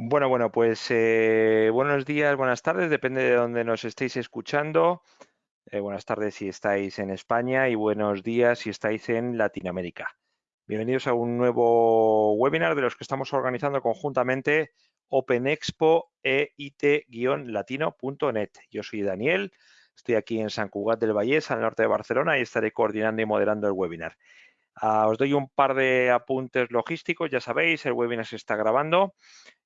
Bueno, bueno, pues eh, buenos días, buenas tardes, depende de dónde nos estéis escuchando. Eh, buenas tardes si estáis en España y buenos días si estáis en Latinoamérica. Bienvenidos a un nuevo webinar de los que estamos organizando conjuntamente OpenExpo e it-latino.net. Yo soy Daniel, estoy aquí en San Cugat del Vallés, al norte de Barcelona, y estaré coordinando y moderando el webinar. Ah, os doy un par de apuntes logísticos, ya sabéis, el webinar se está grabando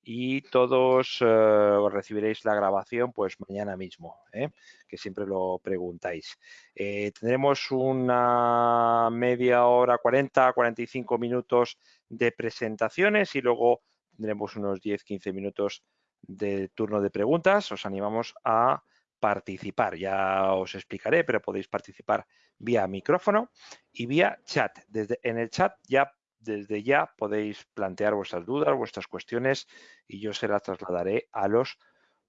y todos eh, recibiréis la grabación pues mañana mismo, ¿eh? que siempre lo preguntáis. Eh, tendremos una media hora, 40, 45 minutos de presentaciones y luego tendremos unos 10-15 minutos de turno de preguntas. Os animamos a participar. Ya os explicaré, pero podéis participar vía micrófono y vía chat. Desde, en el chat ya desde ya podéis plantear vuestras dudas, vuestras cuestiones y yo se las trasladaré a los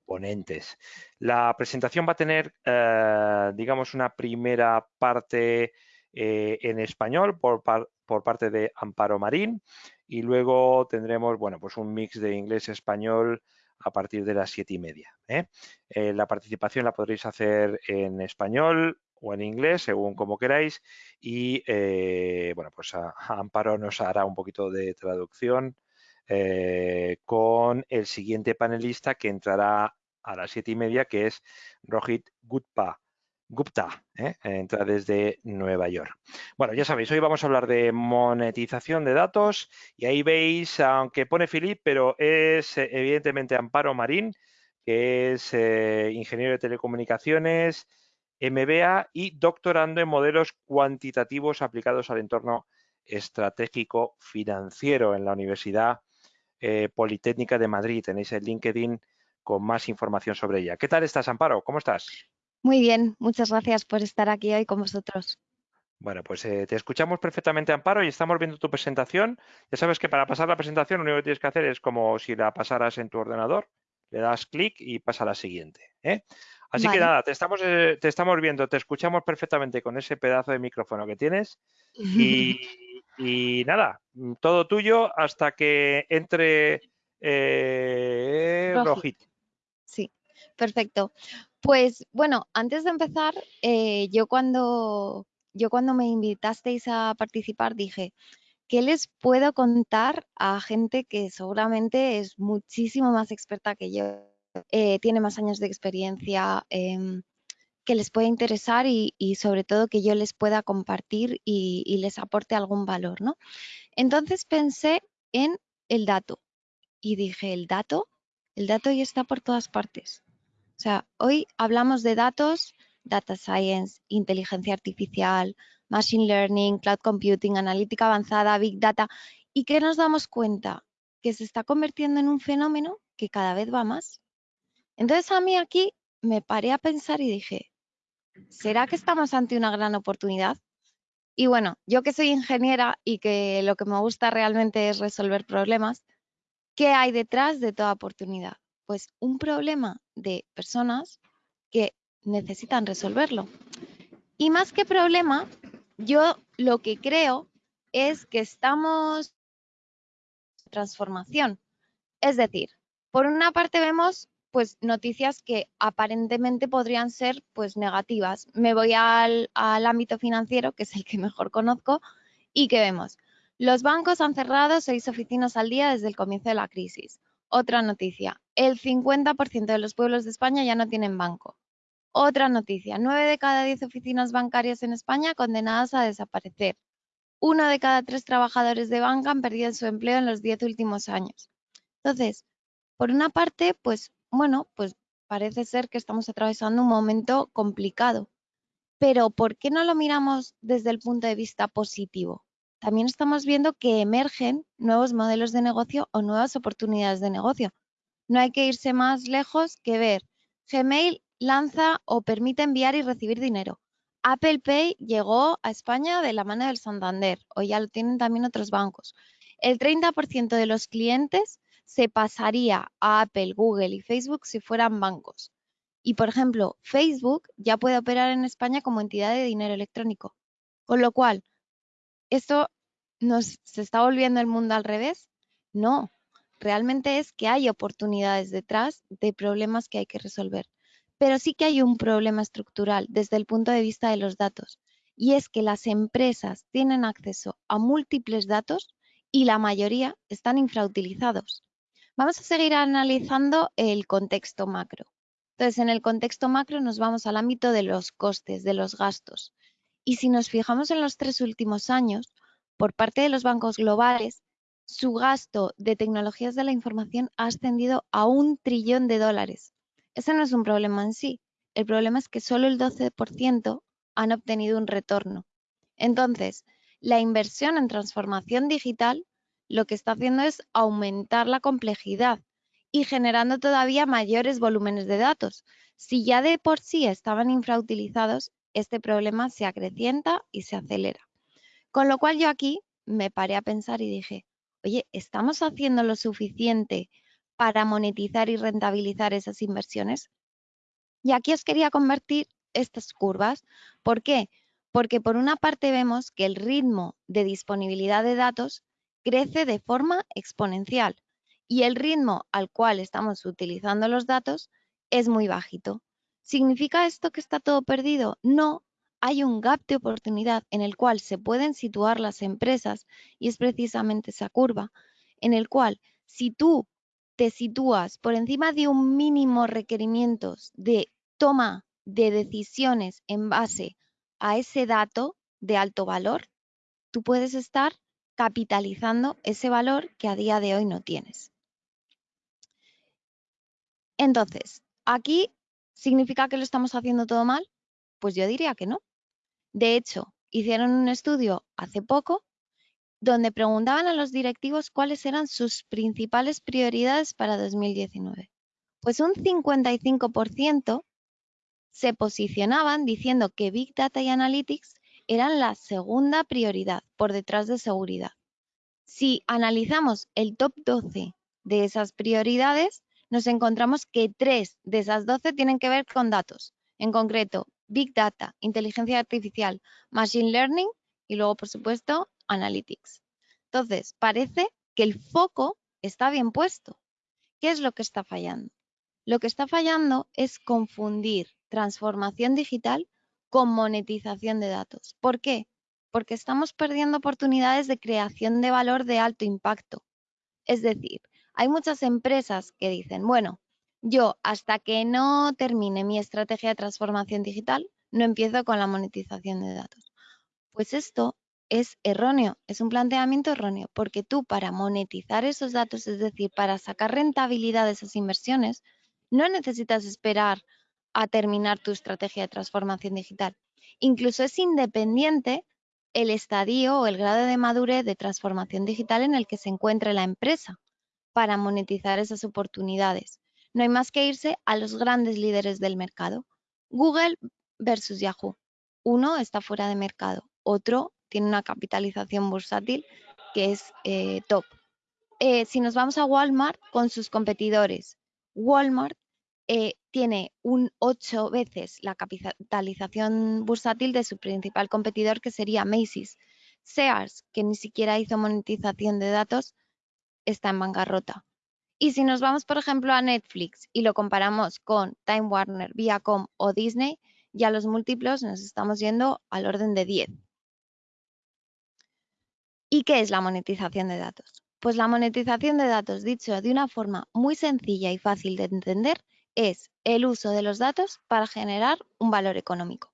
ponentes. La presentación va a tener, eh, digamos, una primera parte eh, en español por, por, parte de Amparo Marín y luego tendremos, bueno, pues un mix de inglés-español a partir de las siete y media. ¿eh? la participación la podréis hacer en español, o en inglés, según como queráis. Y eh, bueno, pues Amparo nos hará un poquito de traducción eh, con el siguiente panelista que entrará a las siete y media, que es Rohit Gupta. Gupta, ¿eh? entra desde Nueva York. Bueno, ya sabéis, hoy vamos a hablar de monetización de datos y ahí veis, aunque pone Philip, pero es evidentemente Amparo Marín, que es ingeniero de telecomunicaciones, MBA y doctorando en modelos cuantitativos aplicados al entorno estratégico financiero en la Universidad eh, Politécnica de Madrid. Tenéis el LinkedIn con más información sobre ella. ¿Qué tal estás, Amparo? ¿Cómo estás? Muy bien, muchas gracias por estar aquí hoy con vosotros. Bueno, pues eh, te escuchamos perfectamente, Amparo, y estamos viendo tu presentación. Ya sabes que para pasar la presentación lo único que tienes que hacer es como si la pasaras en tu ordenador, le das clic y pasa a la siguiente. ¿eh? Así que nada, te estamos, eh, te estamos viendo, te escuchamos perfectamente con ese pedazo de micrófono que tienes y, nada, todo tuyo hasta que entre eh, Rojito. Sí, perfecto. Pues bueno, antes de empezar, eh, yo cuando yo cuando me invitasteis a participar dije, ¿qué les puedo contar a gente que seguramente es muchísimo más experta que yo eh, tiene más años de experiencia em, que les pueda interesar y, sobre todo que yo les pueda compartir y, les aporte algún valor, ¿no? Entonces pensé en el dato y dije, el dato, el dato ya está por todas partes. O sea, hoy hablamos de datos, data science, inteligencia artificial, machine learning, cloud computing, analítica avanzada, big data, y que nos damos cuenta que se está convirtiendo en un fenómeno que cada vez va más. Entonces a mí aquí me paré a pensar y dije, ¿será que estamos ante una gran oportunidad? Y bueno, yo que soy ingeniera y que lo que me gusta realmente es resolver problemas, ¿qué hay detrás de toda oportunidad? Pues un problema de personas que necesitan resolverlo. Y más que problema, yo lo que creo es que estamos en transformación. Es decir, por una parte vemos pues noticias que aparentemente podrían ser pues negativas. Me voy al, ámbito financiero, que es el que mejor conozco, y que vemos. Los bancos han cerrado seis oficinas al día desde el comienzo de la crisis. Otra noticia, el 50% de los pueblos de España ya no tienen banco. Otra noticia, nueve de cada diez oficinas bancarias en España condenadas a desaparecer. Uno de cada tres trabajadores de banca han perdido su empleo en los diez últimos años. Entonces, por una parte, pues bueno, pues parece ser que estamos atravesando un momento complicado. Pero ¿por qué no lo miramos desde el punto de vista positivo? También estamos viendo que emergen nuevos modelos de negocio o nuevas oportunidades de negocio. No hay que irse más lejos que ver. Gmail lanza o permite enviar y recibir dinero. Apple Pay llegó a España de la mano del Santander, o ya lo tienen también otros bancos. El 30% de los clientes se pasaría a Apple, Google y Facebook si fueran bancos. Y, por ejemplo, Facebook ya puede operar en España como entidad de dinero electrónico. Con lo cual, ¿esto nos se está volviendo el mundo al revés? No. realmente es que hay oportunidades detrás de problemas que hay que resolver. Pero sí que hay un problema estructural desde el punto de vista de los datos. Y es que las empresas tienen acceso a múltiples datos y la mayoría están infrautilizados. Vamos a seguir analizando el contexto macro. Entonces, en el contexto macro nos vamos al ámbito de los costes, de los gastos. Y si nos fijamos en los tres últimos años, por parte de los bancos globales, su gasto de tecnologías de la información ha ascendido a un trillón de dólares. Ese no es un problema en sí. El problema es que solo el 12% han obtenido un retorno. Entonces, la inversión en transformación digital lo que está haciendo es aumentar la complejidad y generando todavía mayores volúmenes de datos. Si ya de por sí estaban infrautilizados, este problema se acrecienta y se acelera. Con lo cual yo aquí me paré a pensar y dije, oye, ¿estamos haciendo lo suficiente para monetizar y rentabilizar esas inversiones? Y aquí os quería convertir estas curvas. ¿Por qué? Porque por una parte vemos que el ritmo de disponibilidad de datos crece de forma exponencial y el ritmo al cual estamos utilizando los datos es muy bajito. ¿Significa esto que está todo perdido? No, hay un gap de oportunidad en el cual se pueden situar las empresas y es precisamente esa curva en el cual si tú te sitúas por encima de un mínimo requerimientos de toma de decisiones en base a ese dato de alto valor, tú puedes estar capitalizando ese valor que a día de hoy no tienes. Entonces, aquí significa que lo estamos haciendo todo mal? Pues yo diría que no. De hecho, hicieron un estudio hace poco donde preguntaban a los directivos cuáles eran sus principales prioridades para 2019. Pues un 55% se posicionaban diciendo que Big Data y Analytics eran la segunda prioridad por detrás de seguridad. Si analizamos el top 12 de esas prioridades, nos encontramos que tres de esas 12 tienen que ver con datos, en concreto Big Data, inteligencia artificial, Machine Learning y luego, por supuesto, Analytics. Entonces, parece que el foco está bien puesto. ¿Qué es lo que está fallando? Lo que está fallando es confundir transformación digital con monetización de datos. ¿Por qué? Porque estamos perdiendo oportunidades de creación de valor de alto impacto. Es decir, hay muchas empresas que dicen, bueno, yo hasta que no termine mi estrategia de transformación digital, no empiezo con la monetización de datos. Pues esto es erróneo, es un planteamiento erróneo, porque tú para monetizar esos datos, es decir, para sacar rentabilidad de esas inversiones, no necesitas esperar a terminar tu estrategia de transformación digital. Incluso es independiente el estadio o el grado de madurez de transformación digital en el que se encuentre la empresa para monetizar esas oportunidades. No hay más que irse a los grandes líderes del mercado. Google versus Yahoo. Uno está fuera de mercado, otro tiene una capitalización bursátil que es eh, top. Eh, si nos vamos a Walmart con sus competidores, Walmart eh, tiene un 8 veces la capitalización bursátil de su principal competidor, que sería Macy's. Sears, que ni siquiera hizo monetización de datos, está en bancarrota. Y si nos vamos, por ejemplo, a Netflix y lo comparamos con Time Warner, Viacom o Disney, ya los múltiplos nos estamos yendo al orden de 10. ¿Y qué es la monetización de datos? Pues la monetización de datos, dicho de una forma muy sencilla y fácil de entender, es el uso de los datos para generar un valor económico.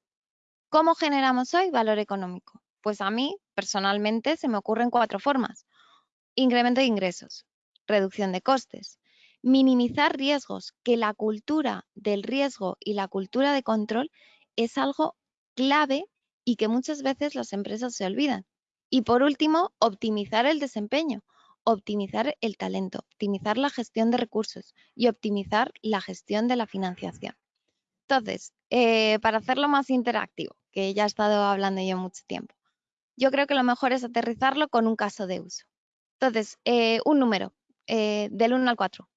¿Cómo generamos hoy valor económico? Pues a mí, personalmente, se me ocurren cuatro formas. Incremento de ingresos, reducción de costes, minimizar riesgos, que la cultura del riesgo y la cultura de control es algo clave y que muchas veces las empresas se olvidan. Y por último, optimizar el desempeño optimizar el talento, optimizar la gestión de recursos y optimizar la gestión de la financiación. Entonces, eh, para hacerlo más interactivo, que ya he estado hablando yo mucho tiempo, yo creo que lo mejor es aterrizarlo con un caso de uso. Entonces, eh, un número, eh, del 1 al 4.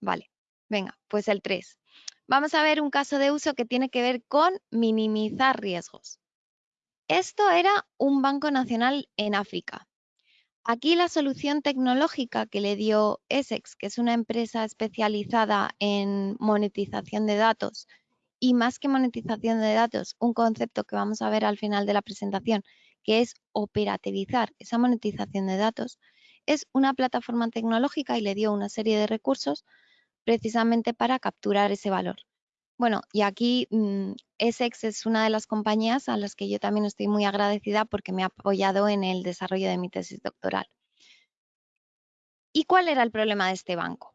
Vale, venga, pues el 3. Vamos a ver un caso de uso que tiene que ver con minimizar riesgos. Esto era un banco nacional en África Aquí la solución tecnológica que le dio Essex, que es una empresa especializada en monetización de datos, y más que monetización de datos, un concepto que vamos a ver al final de la presentación, que es operativizar esa monetización de datos, es una plataforma tecnológica y le dio una serie de recursos precisamente para capturar ese valor. Bueno, y aquí mm, Essex es una de las compañías a las que yo también estoy muy agradecida porque me ha apoyado en el desarrollo de mi tesis doctoral. ¿Y cuál era el problema de este banco?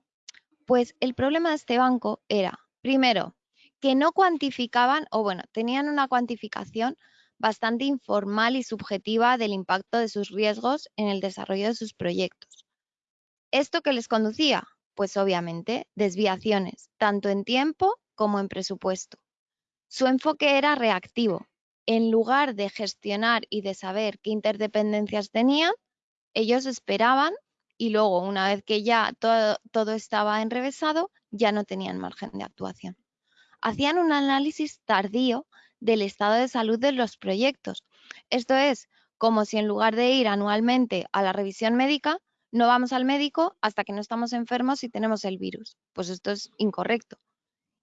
Pues el problema de este banco era, primero, que no cuantificaban, o bueno, tenían una cuantificación bastante informal y subjetiva del impacto de sus riesgos en el desarrollo de sus proyectos. ¿Esto qué les conducía? Pues obviamente desviaciones, tanto en tiempo como en presupuesto. Su enfoque era reactivo. En lugar de gestionar y de saber qué interdependencias tenían, ellos esperaban y luego, una vez que ya todo, todo estaba enrevesado, ya no tenían margen de actuación. Hacían un análisis tardío del estado de salud de los proyectos. Esto es como si en lugar de ir anualmente a la revisión médica, no vamos al médico hasta que no estamos enfermos y tenemos el virus. Pues esto es incorrecto.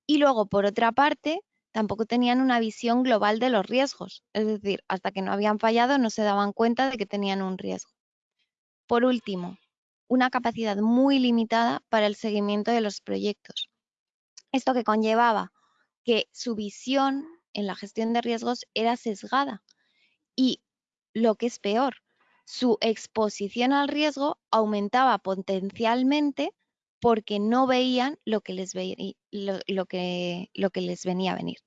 Y luego, por otra parte, tampoco tenían una visión global de los riesgos. Es decir, hasta que no habían fallado no se daban cuenta de que tenían un riesgo. Por último, una capacidad muy limitada para el seguimiento de los proyectos. Esto que conllevaba que su visión en la gestión de riesgos era sesgada y, lo que es peor, su exposición al riesgo aumentaba potencialmente porque no veían lo que les, lo, que, lo que les venía a venir.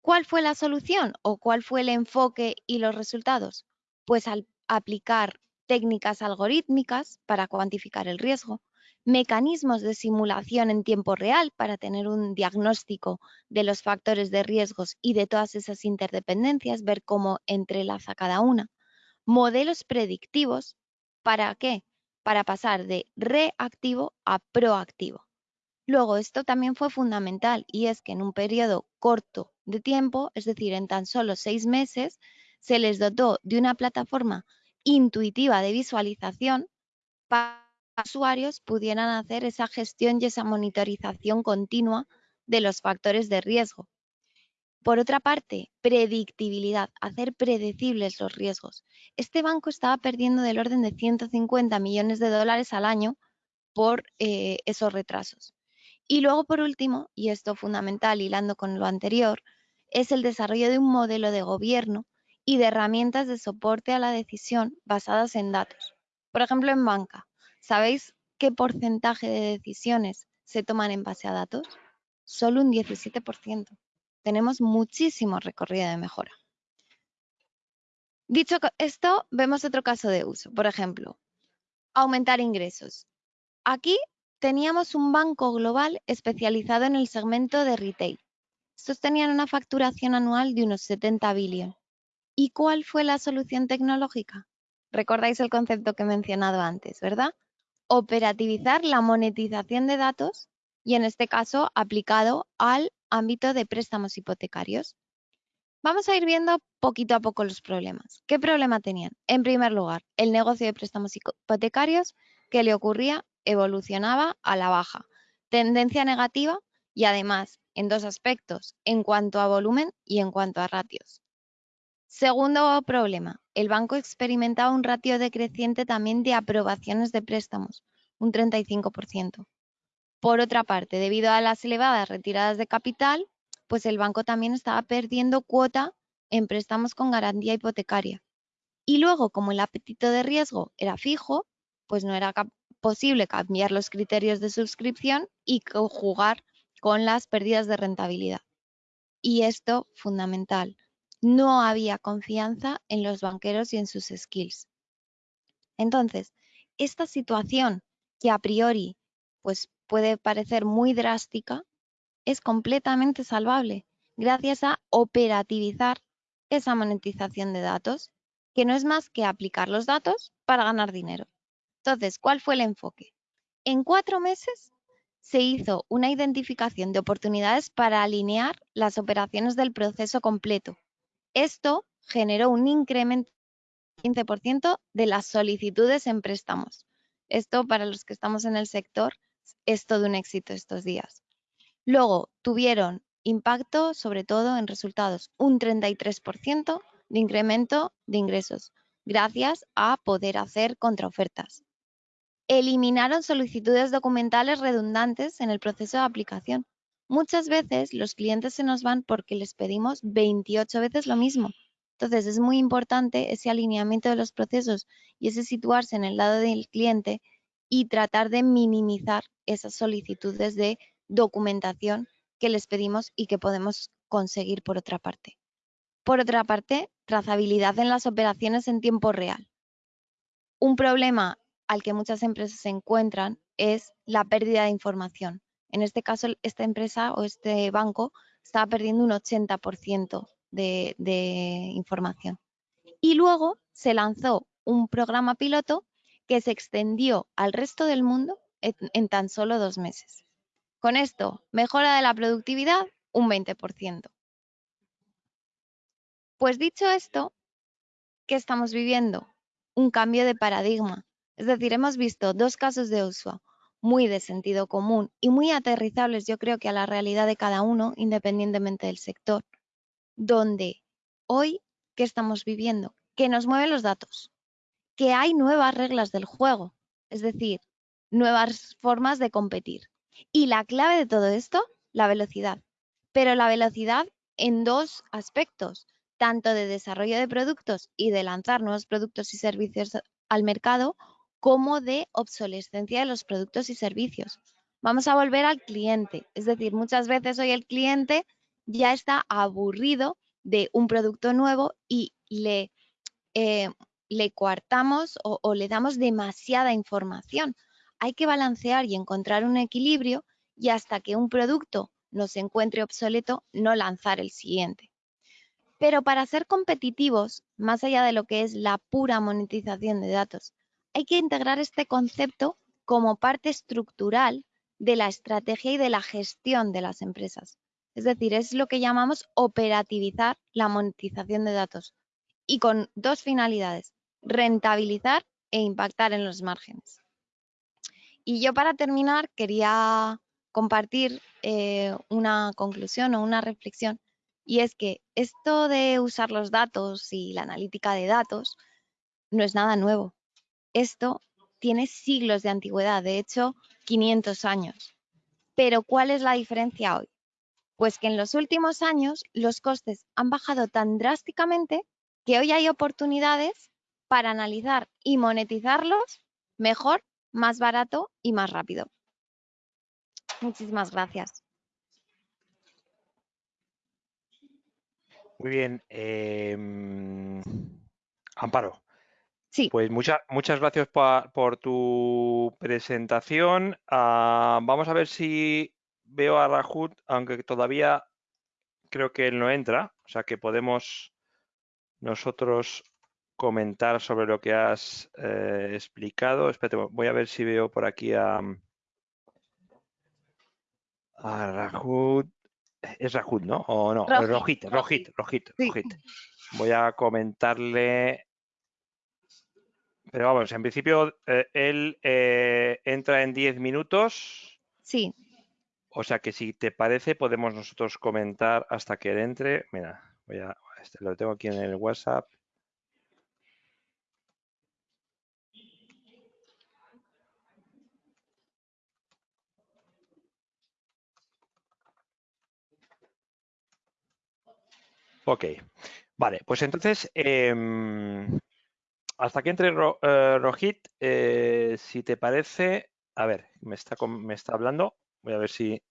¿Cuál fue la solución o cuál fue el enfoque y los resultados? Pues al aplicar técnicas algorítmicas para cuantificar el riesgo, mecanismos de simulación en tiempo real para tener un diagnóstico de los factores de riesgos y de todas esas interdependencias, ver cómo entrelaza cada una, modelos predictivos, ¿para qué? Para pasar de reactivo a proactivo. Luego, esto también fue fundamental y es que en un periodo corto de tiempo, es decir, en tan solo seis meses, se les dotó de una plataforma intuitiva de visualización para que los usuarios pudieran hacer esa gestión y esa monitorización continua de los factores de riesgo por otra parte, predictibilidad, hacer predecibles los riesgos. Este banco estaba perdiendo del orden de 150 millones de dólares al año por eh, esos retrasos. Y luego, por último, y esto fundamental hilando con lo anterior, es el desarrollo de un modelo de gobierno y de herramientas de soporte a la decisión basadas en datos. Por ejemplo, en banca, ¿sabéis qué porcentaje de decisiones se toman en base a datos? Solo un 17% tenemos muchísimo recorrido de mejora. Dicho esto, vemos otro caso de uso. Por ejemplo, aumentar ingresos. Aquí teníamos un banco global especializado en el segmento de retail. Estos tenían una facturación anual de unos 70 billones. ¿Y cuál fue la solución tecnológica? Recordáis el concepto que he mencionado antes, ¿verdad? Operativizar la monetización de datos y en este caso aplicado al ámbito de préstamos hipotecarios. Vamos a ir viendo poquito a poco los problemas. ¿Qué problema tenían? En primer lugar, el negocio de préstamos hipotecarios que le ocurría evolucionaba a la baja, tendencia negativa y además en dos aspectos, en cuanto a volumen y en cuanto a ratios. Segundo problema, el banco experimentaba un ratio decreciente también de aprobaciones de préstamos, un 35%. Por otra parte, debido a las elevadas retiradas de capital, pues el banco también estaba perdiendo cuota en préstamos con garantía hipotecaria. Y luego, como el apetito de riesgo era fijo, pues no era posible cambiar los criterios de suscripción y jugar con las pérdidas de rentabilidad. Y esto, fundamental, no había confianza en los banqueros y en sus skills. Entonces, esta situación que a priori pues puede parecer muy drástica, es completamente salvable gracias a operativizar esa monetización de datos, que no es más que aplicar los datos para ganar dinero. Entonces, ¿cuál fue el enfoque? En cuatro meses se hizo una identificación de oportunidades para alinear las operaciones del proceso completo. Esto generó un incremento 15% de las solicitudes en préstamos. Esto para los que estamos en el sector es todo un éxito estos días. Luego tuvieron impacto sobre todo en resultados, un 33% de incremento de ingresos, gracias a poder hacer contraofertas. Eliminaron solicitudes documentales redundantes en el proceso de aplicación. Muchas veces los clientes se nos van porque les pedimos 28 veces lo mismo. Entonces es muy importante ese alineamiento de los procesos y ese situarse en el lado del cliente y tratar de minimizar esas solicitudes de documentación que les pedimos y que podemos conseguir por otra parte. Por otra parte, trazabilidad en las operaciones en tiempo real. Un problema al que muchas empresas se encuentran es la pérdida de información. En este caso, esta empresa o este banco estaba perdiendo un 80% de, de información. Y luego se lanzó un programa piloto que se extendió al resto del mundo en, tan solo dos meses. Con esto, mejora de la productividad un 20%. Pues dicho esto, ¿qué estamos viviendo? Un cambio de paradigma. Es decir, hemos visto dos casos de uso muy de sentido común y muy aterrizables, yo creo que a la realidad de cada uno, independientemente del sector, donde hoy, ¿qué estamos viviendo? Que nos mueven los datos, que hay nuevas reglas del juego, es decir, nuevas formas de competir. Y la clave de todo esto, la velocidad. Pero la velocidad en dos aspectos, tanto de desarrollo de productos y de lanzar nuevos productos y servicios al mercado, como de obsolescencia de los productos y servicios. Vamos a volver al cliente, es decir, muchas veces hoy el cliente ya está aburrido de un producto nuevo y le eh, le coartamos o, le damos demasiada información. Hay que balancear y encontrar un equilibrio y hasta que un producto no se encuentre obsoleto, no lanzar el siguiente. Pero para ser competitivos, más allá de lo que es la pura monetización de datos, hay que integrar este concepto como parte estructural de la estrategia y de la gestión de las empresas. Es decir, es lo que llamamos operativizar la monetización de datos y con dos finalidades rentabilizar e impactar en los márgenes. Y yo para terminar quería compartir eh, una conclusión o una reflexión y es que esto de usar los datos y la analítica de datos no es nada nuevo. Esto tiene siglos de antigüedad, de hecho 500 años. Pero ¿cuál es la diferencia hoy? Pues que en los últimos años los costes han bajado tan drásticamente que hoy hay oportunidades para analizar y monetizarlos mejor, más barato y más rápido. Muchísimas gracias. Muy bien. Em, Amparo. Sí. Pues muchas muchas gracias por, tu presentación. Ah, vamos a ver si veo a Rajut, aunque todavía creo que él no entra, o sea que podemos nosotros comentar sobre lo que has eh, explicado. Espérate, voy a ver si veo por aquí a, a Rajut. Es Rajut, ¿no? O no, Rojit, Rojit, Rojit, Rojit. Voy a comentarle. Pero vamos, en principio eh, él eh, entra en 10 minutos. Sí. O sea que si te parece, podemos nosotros comentar hasta que él entre. Mira, voy a, este, lo tengo aquí en el WhatsApp. Ok, vale, pues entonces, em, hasta que entre eh, Rojit, eh, si te parece, a ver, me está, me está hablando, voy a ver si...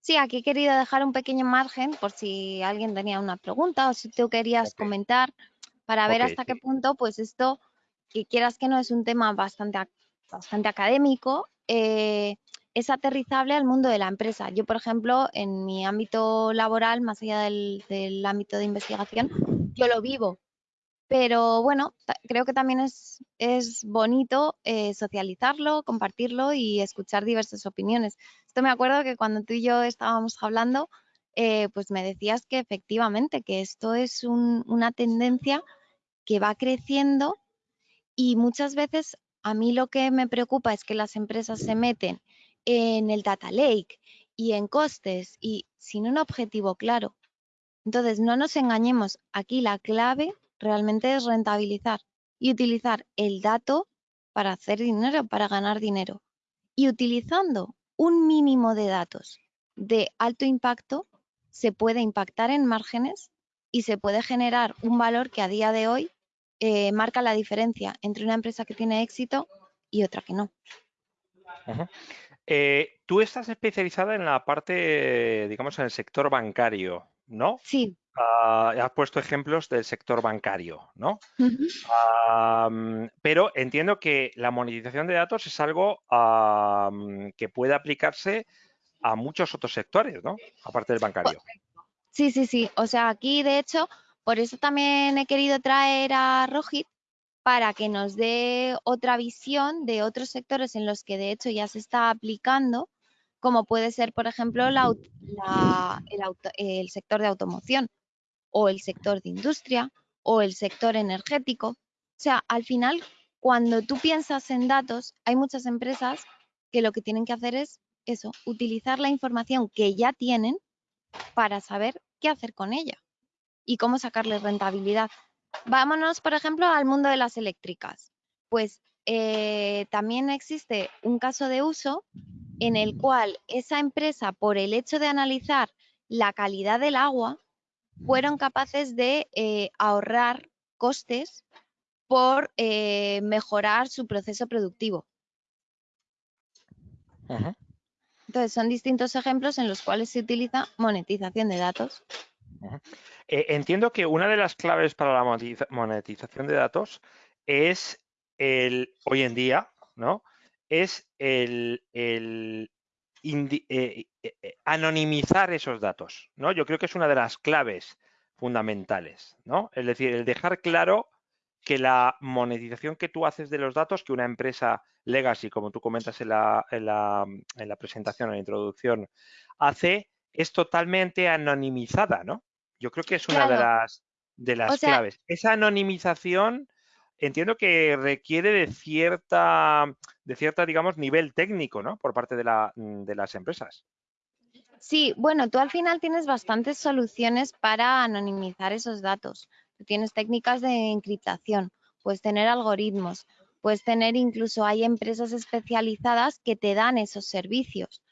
Sí, aquí he querido dejar un pequeño margen por si alguien tenía una pregunta o si tú querías comentar para ver hasta qué punto, pues esto, que quieras que no es un tema bastante, bastante académico, eh, es aterrizable al mundo de la empresa. Yo, por ejemplo, en mi ámbito laboral, más allá del, ámbito de investigación, yo lo vivo. Pero bueno, creo que también es, bonito eh, socializarlo, compartirlo y escuchar diversas opiniones. Esto me acuerdo que cuando tú y yo estábamos hablando, eh, pues me decías que efectivamente, que esto es una tendencia que va creciendo y muchas veces a mí lo que me preocupa es que las empresas se meten en el data lake y en costes y sin un objetivo claro. Entonces, no nos engañemos, aquí la clave realmente es rentabilizar y utilizar el dato para hacer dinero, para ganar dinero. Y utilizando un mínimo de datos de alto impacto, se puede impactar en márgenes y se puede generar un valor que a día de hoy eh, marca la diferencia entre una empresa que tiene éxito y otra que no. Eh, tú estás especializada en la parte, digamos, en el sector bancario, ¿no? Sí. Uh, has puesto ejemplos del sector bancario, ¿no? pero entiendo que la monetización de datos es algo que puede aplicarse a muchos otros sectores, ¿no? Aparte del bancario. Sí, sí, sí. O sea, aquí de hecho, por eso también he querido traer a Rojit para que nos dé otra visión de otros sectores en los que de hecho ya se está aplicando, como puede ser, por ejemplo, el, el sector de automoción o el sector de industria o el sector energético. O sea, al final, cuando tú piensas en datos, hay muchas empresas que lo que tienen que hacer es eso, utilizar la información que ya tienen para saber qué hacer con ella y cómo sacarle rentabilidad. Vámonos, por ejemplo, al mundo de las eléctricas. Pues eh, también existe un caso de uso en el cual esa empresa, por el hecho de analizar la calidad del agua, fueron capaces de eh, ahorrar costes por eh, mejorar su proceso productivo. Entonces, son distintos ejemplos en los cuales se utiliza monetización de datos. Eh, entiendo que una de las claves para la monetización de datos es el, hoy en día, ¿no? Es el, eh, eh, anonimizar esos datos, ¿no? Yo creo que es una de las claves fundamentales, ¿no? Es decir, el dejar claro que la monetización que tú haces de los datos, que una empresa legacy, como tú comentas en la, en la, en la presentación, en la introducción, hace, es totalmente anonimizada, ¿no? Yo creo que es una de las, de las claves. Esa anonimización entiendo que requiere de cierta, de cierta, digamos, nivel técnico, ¿no? Por parte de, la, de las empresas. Sí, bueno, tú al final tienes bastantes soluciones para anonimizar esos datos. Tú tienes técnicas de encriptación, puedes tener algoritmos, puedes tener incluso hay empresas especializadas que te dan esos servicios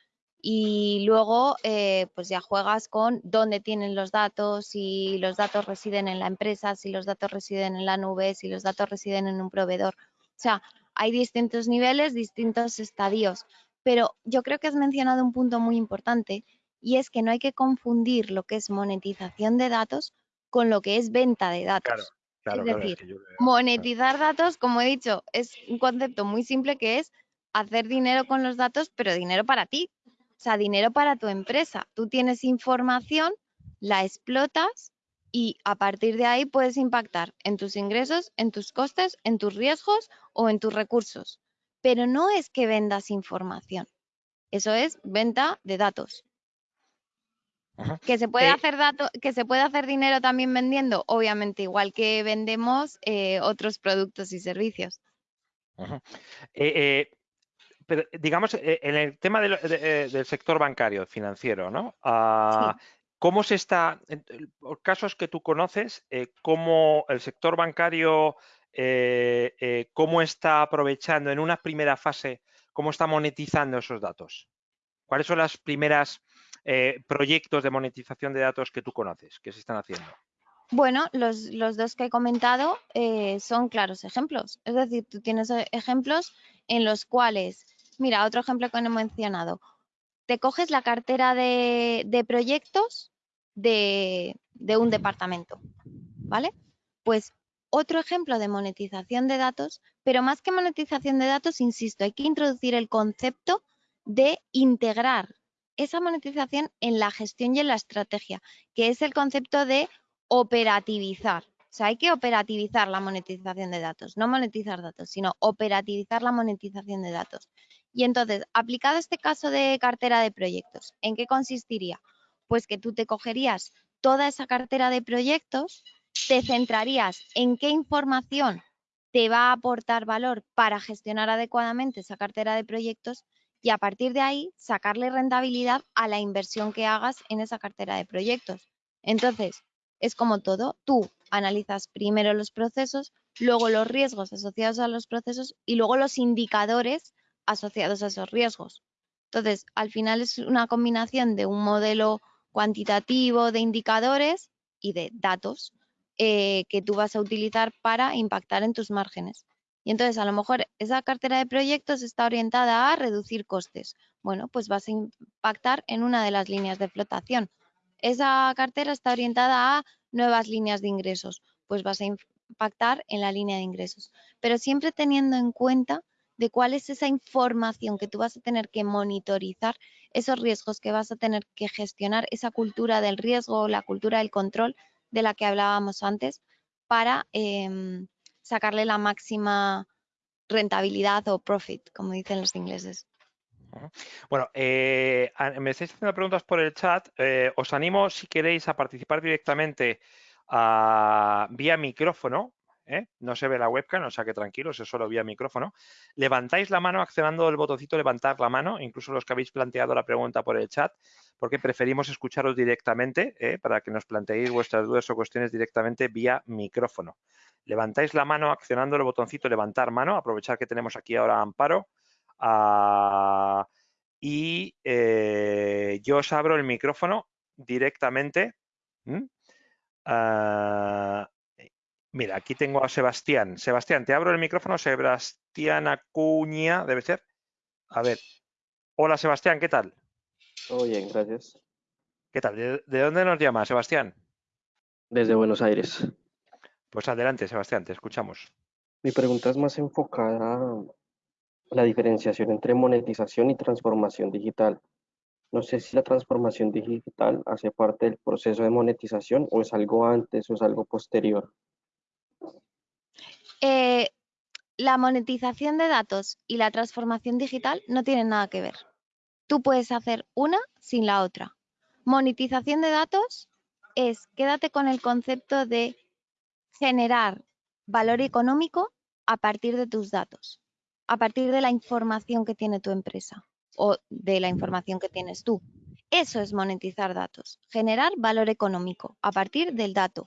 y luego eh, pues ya juegas con dónde tienen los datos, si los datos residen en la empresa, si los datos residen en la nube, si los datos residen en un proveedor. O sea, hay distintos niveles, distintos estadios, pero yo creo que has mencionado un punto muy importante y es que no hay que confundir lo que es monetización de datos con lo que es venta de datos. es decir, monetizar datos, como he dicho, es un concepto muy simple que es hacer dinero con los datos, pero dinero para ti, o sea, dinero para tu empresa. Tú tienes información, la explotas y a partir de ahí puedes impactar en tus ingresos, en tus costes, en tus riesgos o en tus recursos. Pero no es que vendas información. Eso es venta de datos. Que se puede eh hacer dato, que se puede hacer dinero también vendiendo, obviamente, igual que vendemos eh, otros productos y servicios. eh, pero digamos, eh, en el tema eh, del, sector bancario, financiero, ¿no? Ah, ¿Cómo se está, en casos que tú conoces, eh, cómo el sector bancario, cómo está aprovechando en una primera fase, cómo está monetizando esos datos? ¿Cuáles son los primeros proyectos de monetización de datos que tú conoces, que se están haciendo? Bueno, los, los, dos que he comentado son claros ejemplos. Es decir, tú tienes ejemplos en los cuales Mira, otro ejemplo que no he mencionado. Te coges la cartera de, proyectos de, de un departamento, ¿vale? Pues otro ejemplo de monetización de datos, pero más que monetización de datos, insisto, hay que introducir el concepto de integrar esa monetización en la gestión y en la estrategia, que es el concepto de operativizar. O sea, hay que operativizar la monetización de datos, no monetizar datos, sino operativizar la monetización de datos. Y entonces, aplicado este caso de cartera de proyectos, ¿en qué consistiría? Pues que tú te cogerías toda esa cartera de proyectos te centrarías en qué información te va a aportar valor para gestionar adecuadamente esa cartera de proyectos y a partir de ahí sacarle rentabilidad a la inversión que hagas en esa cartera de proyectos. Entonces, es como todo, tú analizas primero los procesos, luego los riesgos asociados a los procesos y luego los indicadores asociados a esos riesgos. Entonces, al final es una combinación de un modelo cuantitativo de indicadores y de datos eh, que tú vas a utilizar para impactar en tus márgenes. Y entonces, a lo mejor esa cartera de proyectos está orientada a reducir costes. Bueno, pues vas a impactar en una de las líneas de flotación. Esa cartera está orientada a nuevas líneas de ingresos. Pues vas a impactar en la línea de ingresos. Pero siempre teniendo en cuenta de cuál es esa información que tú vas a tener que monitorizar, esos riesgos que vas a tener que gestionar, esa cultura del riesgo, la cultura del control de la que hablábamos antes, para em, sacarle la máxima rentabilidad o profit, como dicen los ingleses. Bueno, eh, me estáis haciendo preguntas por el chat. Eh, os animo, si queréis, a participar directamente ah, vía micrófono. ¿Eh? No se ve la webcam, o sea que tranquilos, es solo vía micrófono. Levantáis la mano accionando el botoncito levantar la mano, incluso los que habéis planteado la pregunta por el chat, porque preferimos escucharos directamente para que nos planteéis vuestras dudas o cuestiones directamente vía micrófono levantáis la mano accionando el botoncito levantar mano, aprovechar que tenemos aquí ahora Amparo, ah, y eh, yo os abro el micrófono directamente. Mira, aquí tengo a Sebastián. Sebastián, te abro el micrófono. Sebastián Acuña, debe ser. A ver. Hola, Sebastián, ¿qué tal? Todo bien, gracias. ¿Qué tal? de dónde nos llama, Sebastián? Desde Buenos Aires. Pues adelante, Sebastián, te escuchamos. Mi pregunta es más enfocada a la diferenciación entre monetización y transformación digital. No sé si la transformación digital hace parte del proceso de monetización o es algo antes o es algo posterior. Eh, la monetización de datos y la transformación digital no tienen nada que ver. Tú puedes hacer una sin la otra. Monetización de datos es, quédate con el concepto de generar valor económico a partir de tus datos, a partir de la información que tiene tu empresa o de la información que tienes tú. Eso es monetizar datos, generar valor económico a partir del dato,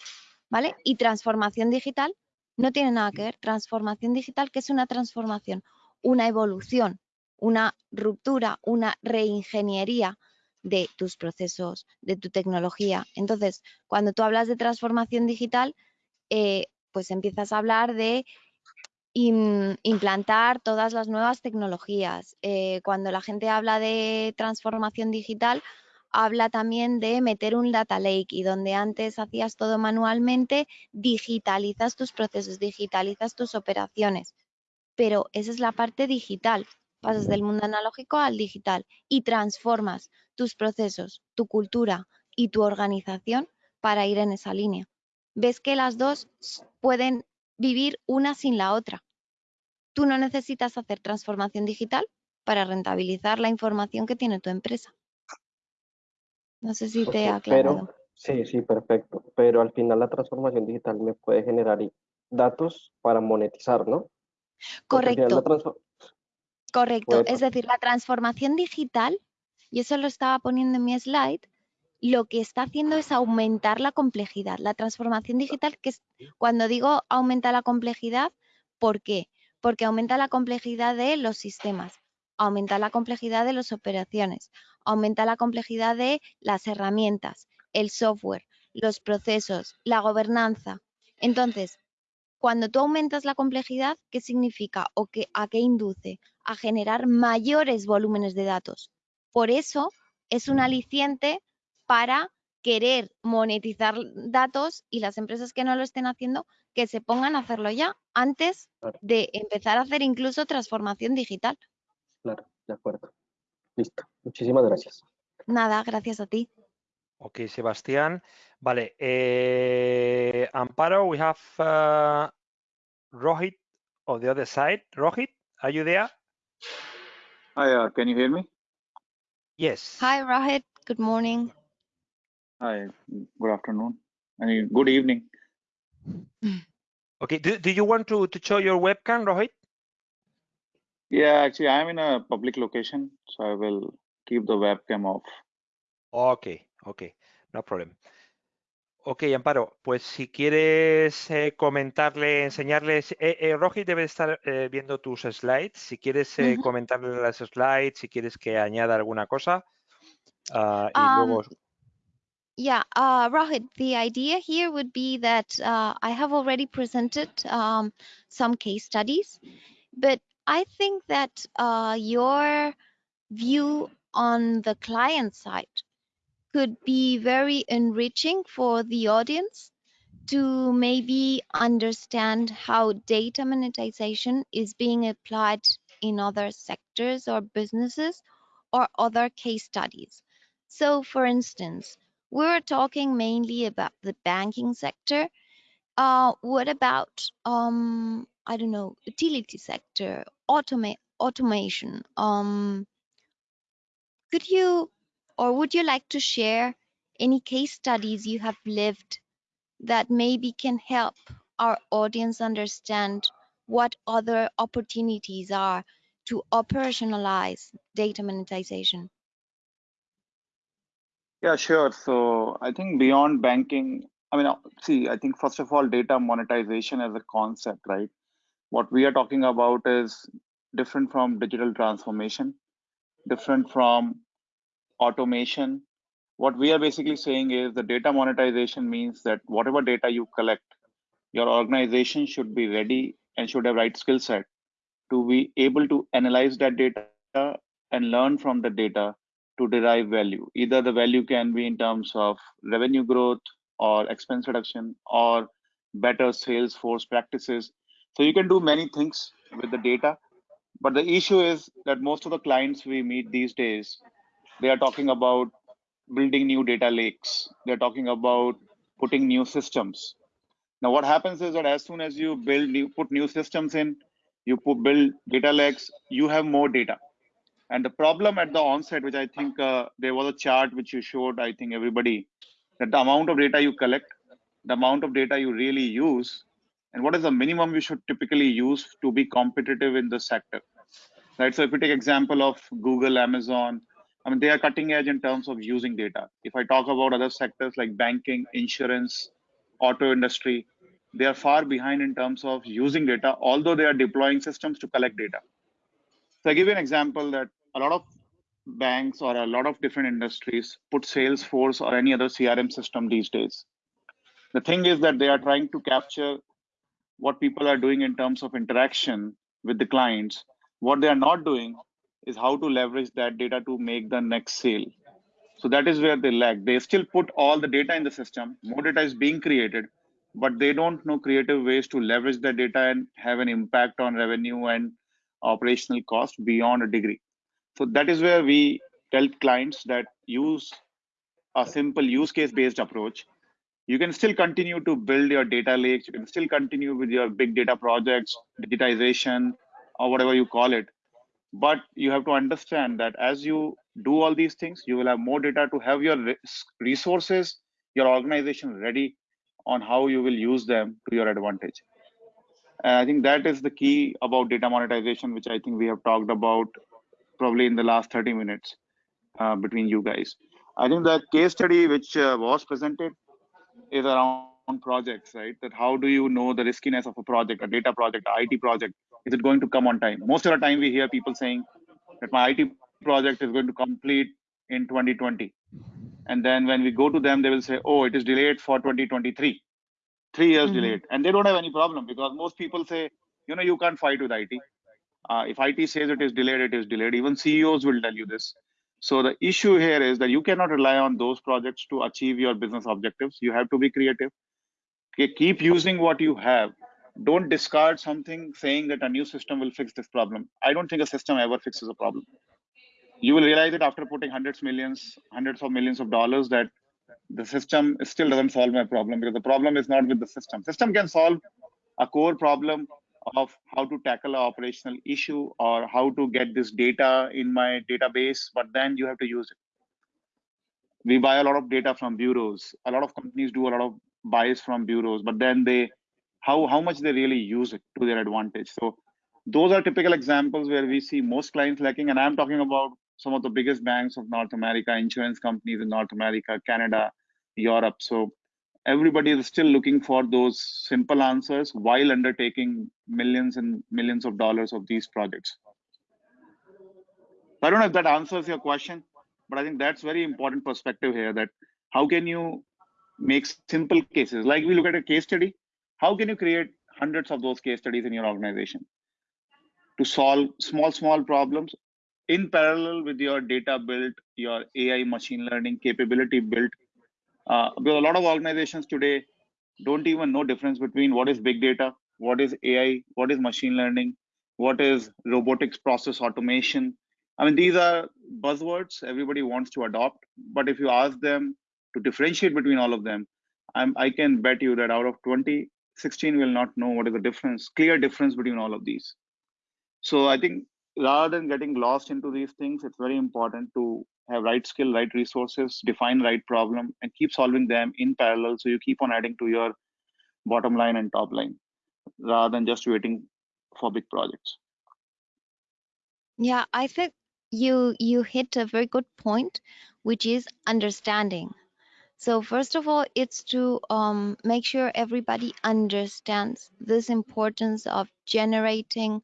¿vale? Y transformación digital no tiene nada que ver. Transformación digital, que es una transformación? Una evolución, una ruptura, una reingeniería de tus procesos, de tu tecnología. Entonces, cuando tú hablas de transformación digital, eh, pues empiezas a hablar de implantar todas las nuevas tecnologías. Eh, cuando la gente habla de transformación digital, habla también de meter un data lake y donde antes hacías todo manualmente, digitalizas tus procesos, digitalizas tus operaciones. Pero esa es la parte digital. Pasas del mundo analógico al digital y transformas tus procesos, tu cultura y tu organización para ir en esa línea ves que las dos pueden vivir una sin la otra. Tú no necesitas hacer transformación digital para rentabilizar la información que tiene tu empresa. No sé si te aclarado. sí, sí, perfecto. Pero al final la transformación digital me puede generar datos para monetizar, ¿no? Correcto. Correcto. Es decir, la transformación digital, y eso lo estaba poniendo en mi slide, lo que está haciendo es aumentar la complejidad. La transformación digital, que es cuando digo aumenta la complejidad, ¿por qué? Porque aumenta la complejidad de los sistemas, aumenta la complejidad de las operaciones, aumenta la complejidad de las herramientas, el software, los procesos, la gobernanza. Entonces, cuando tú aumentas la complejidad, ¿qué significa o qué, a qué induce? A generar mayores volúmenes de datos. Por eso es un aliciente para querer monetizar datos y las empresas que no lo estén haciendo que se pongan a hacerlo ya antes de empezar a hacer incluso transformación digital. Claro, de acuerdo. Listo. Muchísimas gracias. Nada, gracias a ti. Ok, Sebastián. Vale. Eh, Amparo, we have uh, Rohit on the other side. Rohit, are you there? Hi, uh, can you hear me? Yes. Hi, Rohit. Good morning. Hi, good afternoon. I mean, good evening. Okay, do, do you want to, to show your webcam, Rohit? Yeah, actually, I'm in a public location, so I will keep the webcam off. Ok, ok, no problem. Ok, Amparo, pues si quieres eh, comentarle, enseñarles, eh, eh, Rohit debe estar eh, viendo tus slides. Si quieres eh, Ujú. comentarle las slides, si quieres que añada alguna cosa, ah, y Um, luego. Yeah, uh, Rohit, the idea here would be that uh, I have already presented um, some case studies, but I think that uh, your view on the client side could be very enriching for the audience to maybe understand how data monetization is being applied in other sectors or businesses or other case studies. So, for instance, we're talking mainly about the banking sector. Uh, what about, um, I don't know, utility sector, automa- automation? Um, could you or would you like to share any case studies you have lived that maybe can help our audience understand what other opportunities are to operationalize data monetization? Yeah, sure. So I think beyond banking, I mean, uh, see, I think first of all, data monetization as a concept, right? What we are talking about is different from digital transformation, different from automation. What we are basically saying is the data monetization means that whatever data you collect, your organization should be ready and should have right skill set to be able to analyze that data and learn from the data to derive value. Either the value can be in terms of revenue growth or expense reduction or better sales force practices. So you can do many things with the data. But the issue is that most of the clients we meet these days, they are talking about building new data lakes. They're talking about putting new systems. Now, what happens is that as soon as you build new, put new systems in, you put build data lakes, you have more data. And the problem at the onset, which I think uh, there was a chart which you showed, I think everybody, that the amount of data you collect, the amount of data you really use, and what is the minimum you should typically use to be competitive in the sector. Right. So if you take example of Google, Amazon, I mean they are cutting edge in terms of using data. If I talk about other sectors like banking, insurance, auto industry, they are far behind in terms of using data, although they are deploying systems to collect data. So I give you an example that a lot of banks or a lot of different industries put Salesforce or any other CRM system these days. The thing is that they are trying to capture what people are doing in terms of interaction with the clients. What they are not doing is how to leverage that data to make the next sale. So that is where they lag. They still put all the data in the system, more data is being created, but they don't know creative ways to leverage that data and have an impact on revenue and operational cost beyond a degree. So that is where we tell clients that use a simple use case based approach. You can still continue to build your data lakes. You can still continue with your big data projects, digitization, or whatever you call it. But you have to understand that as you do all these things, you will have more data to have your resources, your organization ready on how you will use them to your advantage. And I think that is the key about data monetization, which I think we have talked about probably in the last 30 minutes uh, between you guys. I think the case study which uh, was presented is around projects, right? That how do you know the riskiness of a project, a data project, a IT project? Is it going to come on time? Most of the time we hear people saying that my IT project is going to complete in 2020. And then when we go to them, they will say, oh, it is delayed for 2023, three years Mhm. delayed. And they don't have any problem because most people say, you know, you can't fight with IT. Uh, if IT says it is delayed, it is delayed. Even CEOs will tell you this. So the issue here is that you cannot rely on those projects to achieve your business objectives. You have to be creative. Okay, keep using what you have. Don't discard something saying that a new system will fix this problem. I don't think a system ever fixes a problem. You will realize it after putting hundreds, millions, hundreds of millions of dollars that the system still doesn't solve my problem because the problem is not with the system. System can solve a core problem of how to tackle an operational issue or how to get this data in my database, but then you have to use it. We buy a lot of data from bureaus. A lot of companies do a lot of buys from bureaus, but then they how how much they really use it to their advantage. So those are typical examples where we see most clients lacking. And I'm talking about some of the biggest banks of North America, insurance companies in North America, Canada, Europe. So everybody is still looking for those simple answers while undertaking millions and millions of dollars of these projects. I don't know if that answers your question, but I think that's very important perspective here that how can you make simple cases like we look at a case study how can you create hundreds of those case studies in your organization to solve small small problems in parallel with your data built your ai machine learning capability built uh, because a lot of organizations today don't even know difference between what is big data, what is AI, what is machine learning, what is robotics process automation. I mean, these are buzzwords everybody wants to adopt, but if you ask them to differentiate between all of them, I'm, I can bet you that out of 20, 16 will not know what is the difference, clear difference between all of these. So I think rather than getting lost into these things, it's very important to have right skill, right resources, define right problem, and keep solving them in parallel. So you keep on adding to your bottom line and top line rather than just waiting for big projects. Yeah, I think you you hit a very good point, which is understanding. So first of all, it's to um, make sure everybody understands this importance of generating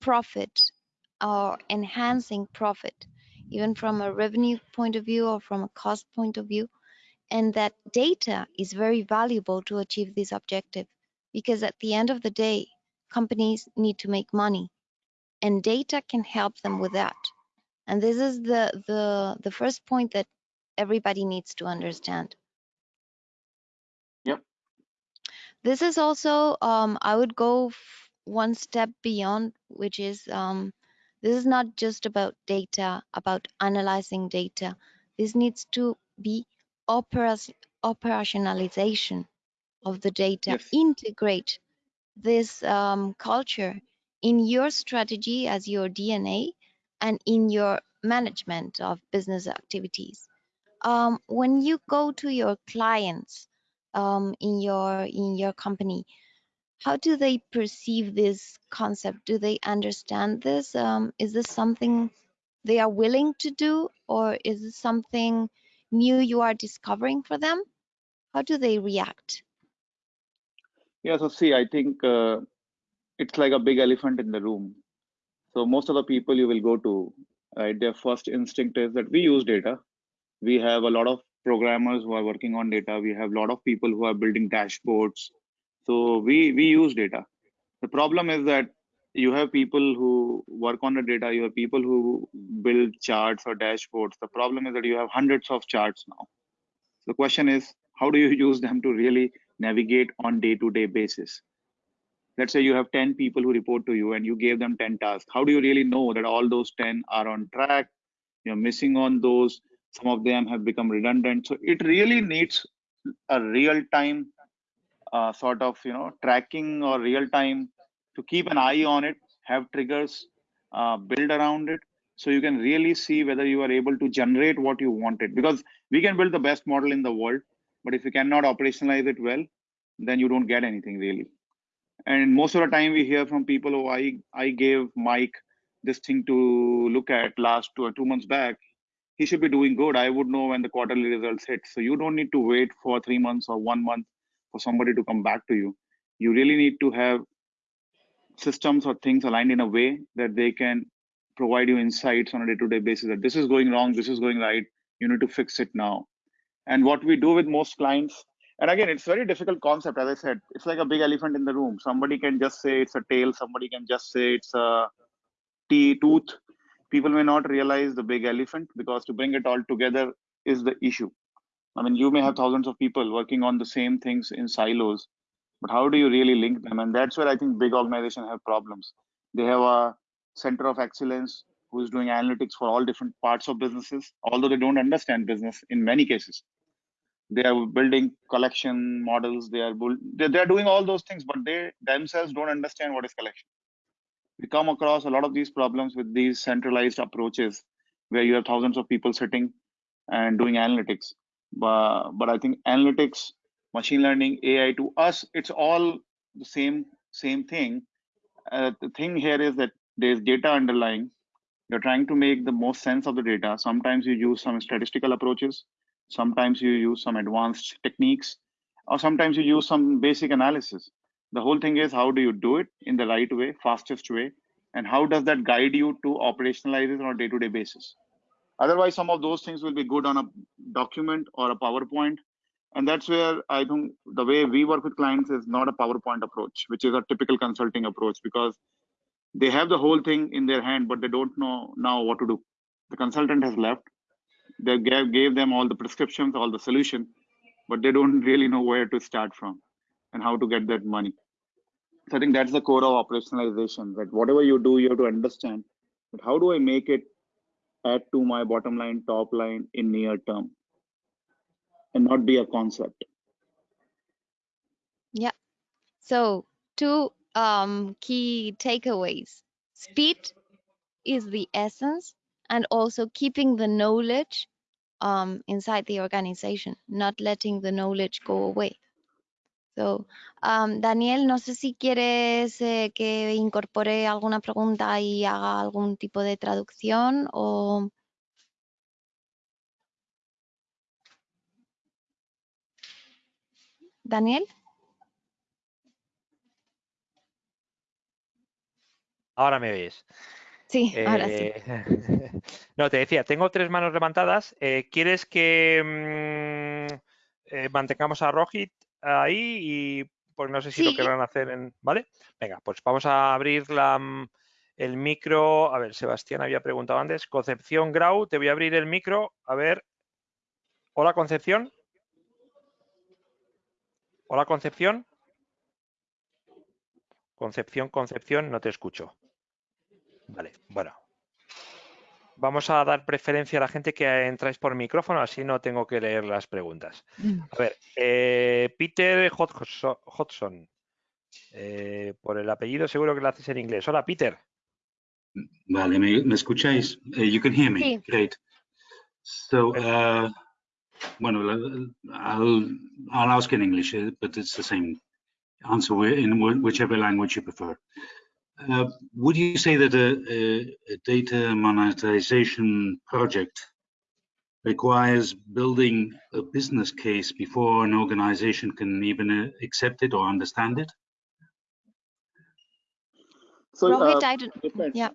profit or enhancing profit even from a revenue point of view or from a cost point of view. And that data is very valuable to achieve this objective because at the end of the day, companies need to make money and data can help them with that. And this is the, the, the first point that everybody needs to understand. Yep. This is also, um, I would go one step beyond, which is um, this is not just about data, about analyzing data. This needs to be operationalization of the data. Yes. Integrate this um, culture in your strategy as your DNA and in your management of business activities. Um, when you go to your clients um, in your in your company, how do they perceive this concept? Do they understand this? Um, is this something they are willing to do, or is this something new you are discovering for them? How do they react? Yeah, so see, I think uh, it's like a big elephant in the room. So most of the people you will go to, right, their first instinct is that we use data. We have a lot of programmers who are working on data. We have a lot of people who are building dashboards so we we use data. The problem is that you have people who work on the data. You have people who build charts or dashboards. The problem is that you have hundreds of charts now. The question is, how do you use them to really navigate on day-to-day -day basis? Let's say you have 10 people who report to you and you gave them 10 tasks. How do you really know that all those 10 are on track? You're missing on those. Some of them have become redundant. So it really needs a real-time uh, sort of you know tracking or real time to keep an eye on it have triggers uh, build around it. So you can really see whether you are able to generate what you wanted. Because we can build the best model in the world but if you cannot operationalize it well then you don't get anything really. And most of the time we hear from people oh i i gave mike this thing to look at last two or two months back. He should be doing good. I would know when the quarterly results hit. So you don't need to wait for three months or one month for somebody to come back to you. You really need to have systems or things aligned in a way that they can provide you insights on a day-to-day basis that this is going wrong this is going right you need to fix it now. And what we do with most clients and again it's very difficult concept as i said it's like a big elephant in the room. Somebody can just say it's a tail somebody can just say it's a t tooth. People may not realize the big elephant because to bring it all together is the issue I mean, you may have thousands of people working on the same things in silos, but how do you really link them? And that's where I think big organizations have problems. They have a center of excellence who's doing analytics for all different parts of businesses, although they don't understand business in many cases. They are building collection models. They are they are doing all those things, but they themselves don't understand what is collection. We come across a lot of these problems with these centralized approaches, where you have thousands of people sitting and doing analytics but but i think analytics machine learning, AI. To us, it's all the same same thing. Uh, the thing here is that there's data underlying. You're trying to make the most sense of the data. Sometimes you use some statistical approaches. Sometimes you use some advanced techniques, or sometimes you use some basic analysis. The whole thing is how do you do it in the right way, fastest way, and how does that guide you to operationalize it on a day-to-day basis otherwise some of those things will be good on a document or a powerpoint and that's where i think the way we work with clients is not a powerpoint approach which is a typical consulting approach because they have the whole thing in their hand but they don't know now what to do the consultant has left they gave, gave them all the prescriptions all the solution but they don't really know where to start from and how to get that money so I think that's the core of operationalization. That whatever you do, you have to understand. But how do I make it add to my bottom line, top line in near term, and not be a concept. Yeah. So two um, key takeaways: speed is the essence, and also keeping the knowledge um, inside the organization, not letting the knowledge go away. So, um, Daniel, no sé si quieres eh, que incorpore alguna pregunta y haga algún tipo de traducción o... Daniel. Ahora me ves. Sí, ahora sí. Eh, no, te decía, tengo tres manos levantadas. Eh, ¿Quieres que mm, mantengamos a Rojit ahí y pues no sé si lo querrán hacer en... ¿Vale? Venga, pues vamos a abrir la, mm, el micro. A ver, Sebastián había preguntado antes. Concepción Grau, te voy a abrir el micro. A ver. Hola, Concepción. Hola, Concepción. Concepción, Concepción, no te escucho. Vale, bueno. Vamos a dar preferencia a la gente que entráis por micrófono, así no tengo que leer las preguntas. A ver, eh, Peter Hodgson. Eh, por el apellido seguro que lo haces en inglés. Hola, Peter. Vale, ¿me, me escucháis? Uh, you can hear me. Sí. Great. So, uh, bueno, I'll, I'll ask in English, but it's the same answer in whi- whichever language you prefer. Uh, would you say that a, a, a data monetization project requires building a business case before an organization can even uh, accept it or understand it? So Rohit, uh, I don't... depends. Yeah,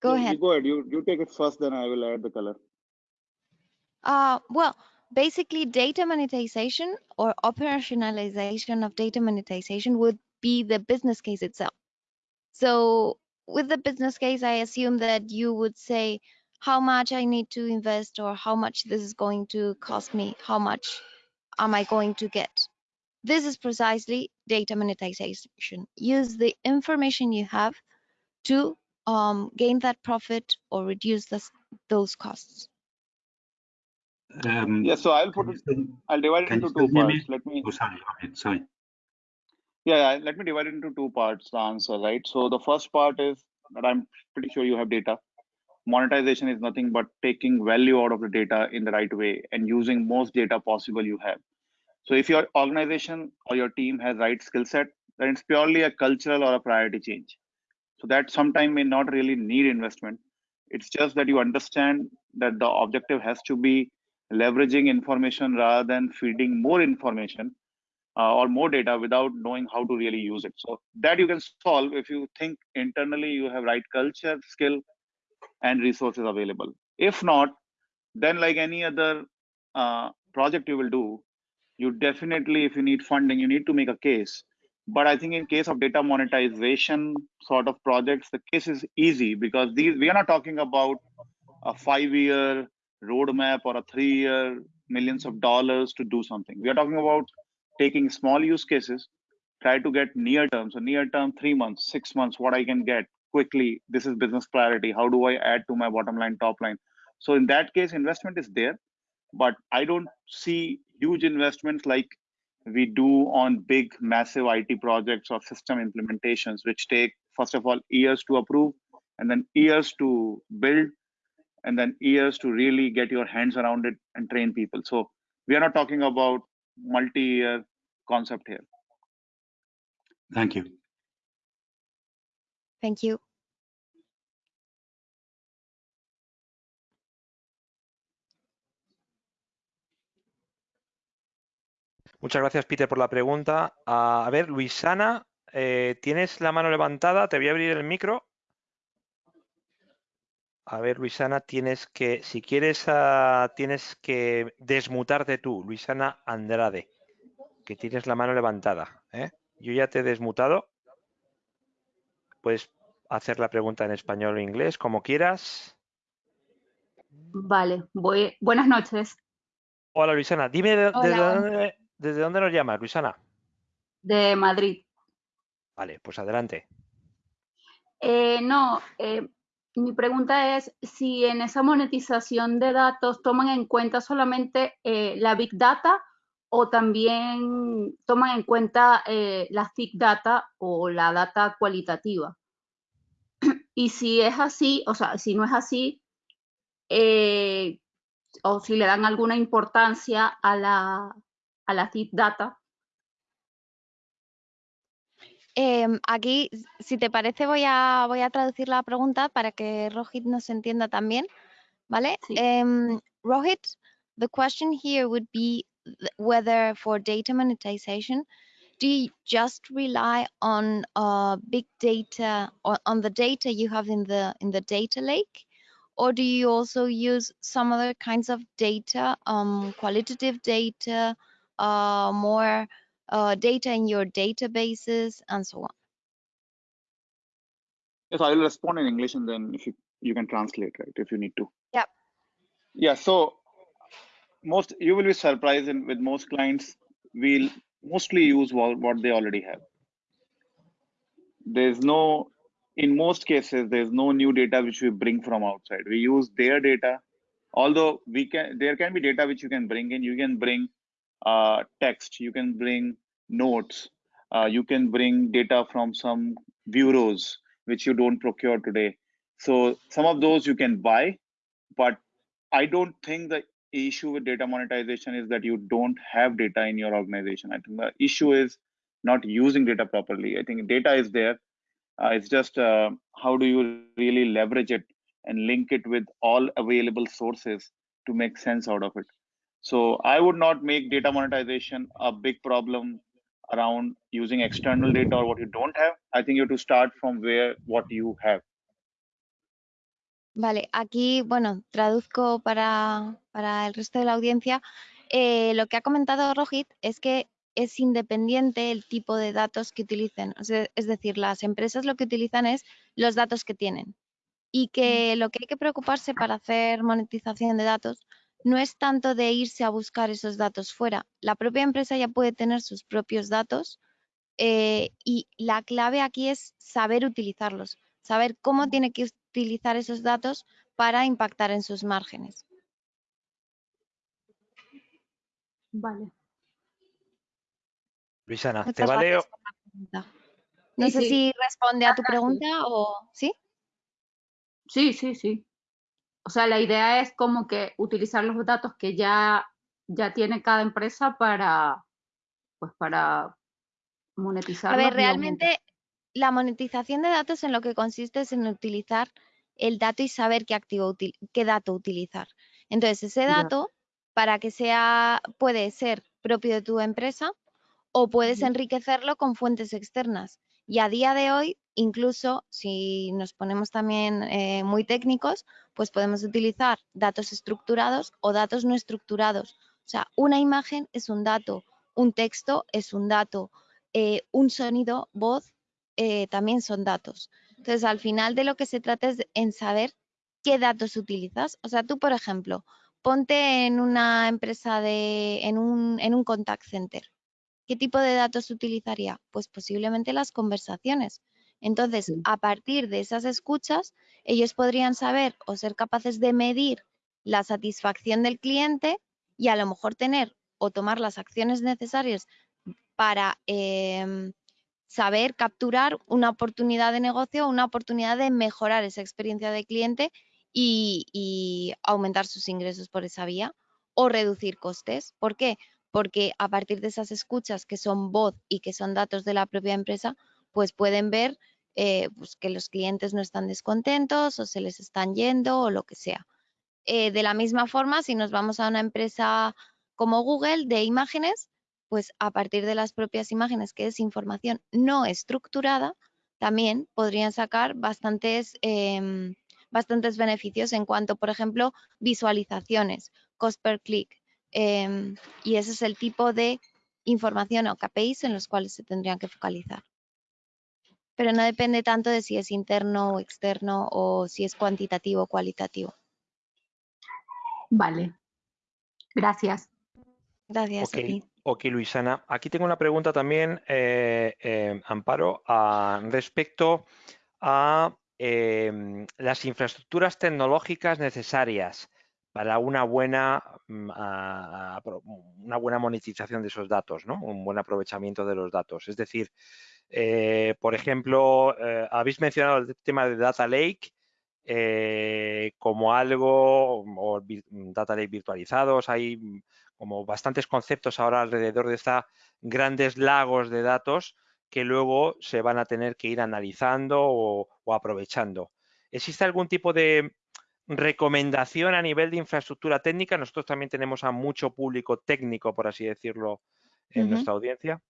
go Yeah, ahead. You go ahead. You you take it first, then I will add the color. Uh, well, basically data monetization or operationalization of data monetization would be the business case itself. So with the business case, I assume that you would say how much I need to invest or how much this is going to cost me, how much am I going to get. This is precisely data monetization. Use the information you have to um, gain that profit or reduce this, those costs. Um, Yeah. So I'll put it. still- I'll divide it into two still hear me? parts. Let me. oh, sorry, okay, sorry. Yeah, let me divide it into two parts. The answer, right? So the first part is that I'm pretty sure you have data. Monetization is nothing but taking value out of the data in the right way and using most data possible you have. So if your organization or your team has right skill set, then it's purely a cultural or a priority change. So that sometime may not really need investment. It's just that you understand that the objective has to be leveraging information rather than feeding more information uh, or more data without knowing how to really use it. So that you can solve if you think internally you have right culture, skill, and resources available. If not, then like any other uh, project you will do, you definitely, if you need funding, you need to make a case. But I think in case of data monetization sort of projects, the case is easy because these we are not talking about a five-year roadmap or a three-year millions of dollars to do something. We are talking about taking small use cases, try to get near term. So near term, three months, six months, what I can get quickly. This is business priority. How do I add to my bottom line, top line? So in that case, investment is there, but I don't see huge investments like we do on big, massive IT projects or system implementations, which take first of all years to approve, and then years to build, and then years to really get your hands around it and train people. So we are not talking about multi-year concept here. Thank you. Thank you. Muchas gracias, Peter, por la pregunta. A ver, Luisana, eh, ¿tienes la mano levantada? Te voy a abrir el micro. A ver, Luisana, tienes que, si quieres, ah, tienes que desmutarte tú, Luisana Andrade, que tienes la mano levantada. ¿eh? Yo ya te he desmutado. Puedes hacer la pregunta en español o inglés, como quieras. Vale, voy. Buenas noches. Hola, Luisana. Dime de- Hola. desde, dónde, desde dónde nos llamas, Luisana. De Madrid. Vale, pues adelante. Eh, no, eh, mi pregunta es si en esa monetización de datos toman en cuenta solamente eh, la Big Data o también toman en cuenta eh, la Thick Data o la data cualitativa. Y si es así, o sea, si no es así, eh, o si le dan alguna importancia a la, a la Thick Data. Em, aquí, si te parece, voy a, voy a traducir la pregunta para que Rohit nos entienda también, ¿vale? Sí. Em, Rohit, the question here would be whether for data monetization, do you just rely on uh, big data or on the data you have in the in the data lake, or do you also use some other kinds of data, um, qualitative data, uh, more uh, data in your databases and so on. Yes, I will respond in English and then if you, you can translate, right, if you need to. Yep. Yeah, so most, you will be surprised in, with most clients, we'll mostly use what, what they already have. There's no, in most cases, there's no new data which we bring from outside. We use their data. Although we can, there can be data which you can bring in. You can bring uh, text, you can bring notes, uh, you can bring data from some bureaus which you don't procure today. So some of those you can buy, but I don't think the issue with data monetization is that you don't have data in your organization. I think the issue is not using data properly. I think data is there. Uh, it's just uh, how do you really leverage it and link it with all available sources to make sense out of it. So I would not make data monetization a big problem around using external data or what you don't have. I think you have to start from where what you have. Vale, aquí, bueno, traduzco para, para el resto de la audiencia. Eh, lo que ha comentado Rohit es que es independiente el tipo de datos que utilicen. O sea, es decir, las empresas lo que utilizan es los datos que tienen. Y que lo que hay que preocuparse para hacer monetización de datos no es tanto de irse a buscar esos datos fuera. La propia empresa ya puede tener sus propios datos eh, y la clave aquí es saber utilizarlos, saber cómo tiene que utilizar esos datos para impactar en sus márgenes. Vale. Luisana, ¿te Muchas vale? gracias por la pregunta. No Sí, sé sí. si responde a tu pregunta o sí. Sí, sí, sí. O sea, la idea es como que utilizar los datos que ya, ya tiene cada empresa para, pues para monetizarlos. A ver, realmente la monetización de datos en lo que consiste es en utilizar el dato y saber qué activo qué dato utilizar. Entonces, ese Ya. dato para que sea puede ser propio de tu empresa o puedes enriquecerlo con fuentes externas. Y a día de hoy, incluso si nos ponemos también eh, muy técnicos, pues podemos utilizar datos estructurados o datos no estructurados. O sea, una imagen es un dato, un texto es un dato, eh, un sonido, voz, eh, también son datos. Entonces, al final de lo que se trata es en saber qué datos utilizas. O sea, tú, por ejemplo, ponte en una empresa de, en un, en un contact center. ¿Qué tipo de datos utilizaría? Pues posiblemente las conversaciones. Entonces, Sí. a partir de esas escuchas, ellos podrían saber o ser capaces de medir la satisfacción del cliente y a lo mejor tener o tomar las acciones necesarias para em, saber capturar una oportunidad de negocio, una oportunidad de mejorar esa experiencia de cliente y, aumentar sus ingresos por esa vía o reducir costes. ¿Por qué? porque a partir de esas escuchas que son voz y que son datos de la propia empresa, pues pueden ver eh, pues que los clientes no están descontentos o se les están yendo o lo que sea. Eh, de la misma forma, si nos vamos a una empresa como Google de imágenes, pues a partir de las propias imágenes, que es información no estructurada, también podrían sacar bastantes, em, bastantes beneficios en cuanto, por ejemplo, visualizaciones, cost per click. Em, y ese es el tipo de información o KPIs en los cuales se tendrían que focalizar. Pero no depende tanto de si es interno o externo o si es cuantitativo o cualitativo. Vale. Gracias. Gracias Ok, a ti. ok, Luisana. Aquí tengo una pregunta también, eh, eh, Amparo, a- respecto a em, las infraestructuras tecnológicas necesarias para una buena, mm, a- una buena monetización de esos datos, ¿no? Un buen aprovechamiento de los datos. Es decir, eh, por ejemplo, eh, habéis mencionado el tema de Data Lake eh, como algo, o Data Lake virtualizados, hay como bastantes conceptos ahora alrededor de esta grandes lagos de datos que luego se van a tener que ir analizando o, o aprovechando. ¿Existe algún tipo de recomendación a nivel de infraestructura técnica? Nosotros también tenemos a mucho público técnico, por así decirlo, en nuestra audiencia.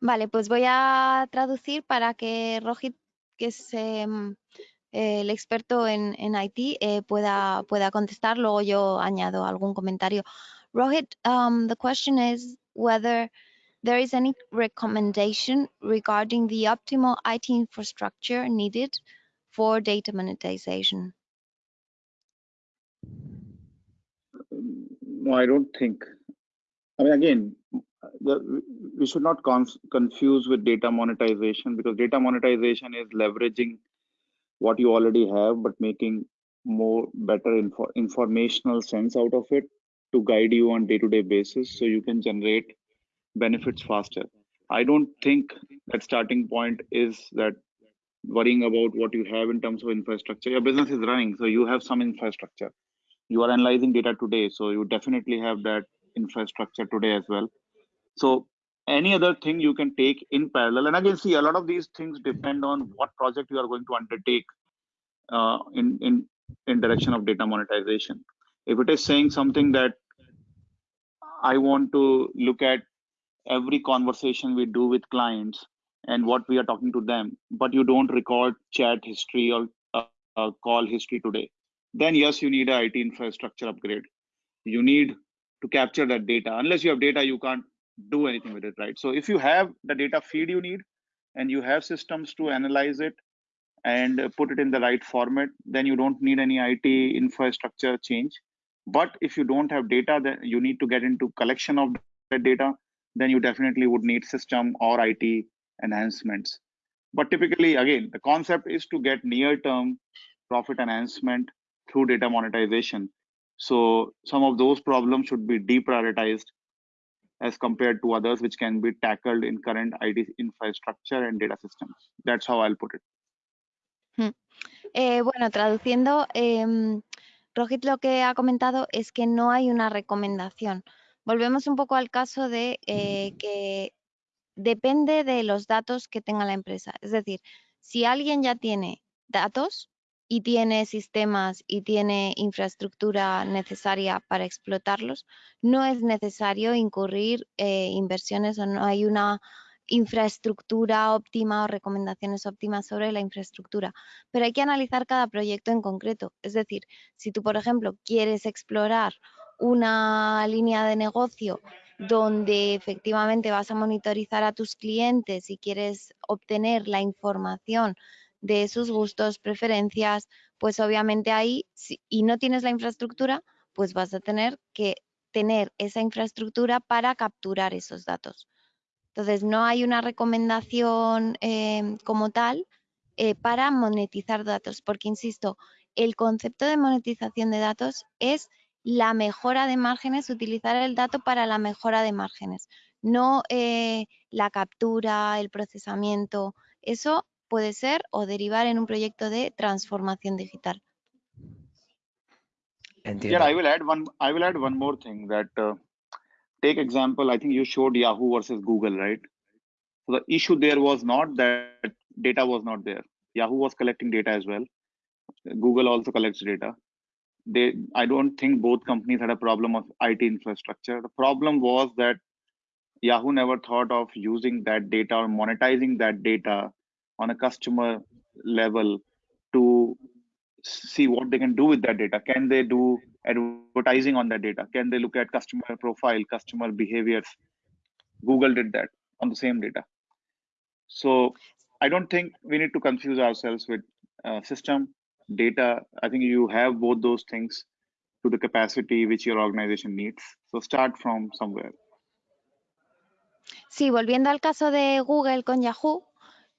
Vale, pues voy a traducir para que Rohit, que es em, eh, el experto en, en IT, eh, pueda, pueda contestar. Luego yo añado algún comentario. Rohit, um, the question is whether there is any recommendation regarding the optimal IT infrastructure needed for data monetization. No, I don't think. I mean, again, the, we should not conf- confuse with data monetization because data monetization is leveraging what you already have, but making more better info- informational sense out of it to guide you on day-to-day basis, so you can generate benefits faster. I don't think that starting point is that worrying about what you have in terms of infrastructure. Your business is running, so you have some infrastructure. You are analyzing data today, so you definitely have that infrastructure today as well. So any other thing you can take in parallel. And again, see, a lot of these things depend on what project you are going to undertake uh, in in in direction of data monetization. If it is saying something that I want to look at every conversation we do with clients and what we are talking to them, but you don't record chat history or uh, uh, call history today, then yes, you need a IT infrastructure upgrade. You need to capture that data. Unless you have data, you can't do anything with it, right? So if you have the data feed you need and you have systems to analyze it and put it in the right format, then you don't need any IT infrastructure change. But if you don't have data, then you need to get into collection of data, then you definitely would need system or IT enhancements. But typically, again, the concept is to get near-term profit enhancement through data monetization. So some of those problems should be deprioritized as compared to others which can be tackled in current IT infrastructure and data systems. That's how I'll put it. Hmm. Eh, bueno, traduciendo, em, Rohit lo que ha comentado es que no hay una recomendación. Volvemos un poco al caso de eh, que depende de los datos que tenga la empresa. Es decir, si alguien ya tiene datos y tiene sistemas y tiene infraestructura necesaria para explotarlos, no es necesario incurrir eh, inversiones o no hay una infraestructura óptima o recomendaciones óptimas sobre la infraestructura. Pero hay que analizar cada proyecto en concreto. Es decir, si tú, por ejemplo, quieres explorar una línea de negocio donde efectivamente vas a monitorizar a tus clientes y quieres obtener la información de sus gustos, preferencias, pues obviamente ahí, si, y no tienes la infraestructura, pues vas a tener que tener esa infraestructura para capturar esos datos. Entonces, no hay una recomendación eh, como tal eh, para monetizar datos, porque, insisto, el concepto de monetización de datos es la mejora de márgenes, utilizar el dato para la mejora de márgenes, no eh, la captura, el procesamiento. Eso puede ser o derivar en un proyecto de transformación digital. Entiendo. Yeah, I will add one. I will add one more thing that uh, take example, I think you showed Yahoo versus Google, right? So the issue there was not that data was not there. Yahoo was collecting data as well. Google also collects data. They, I don't think both companies had a problem of IT infrastructure. The problem was that Yahoo never thought of using that data or monetizing that data on a customer level to see what they can do with that data. Can they do advertising on that data? Can they look at customer profile, customer behaviors? Google did that on the same data. So I don't think we need to confuse ourselves with uh, system data. I think you have both those things to the capacity which your organization needs. So start from somewhere. Sí, volviendo al caso de Google con Yahoo,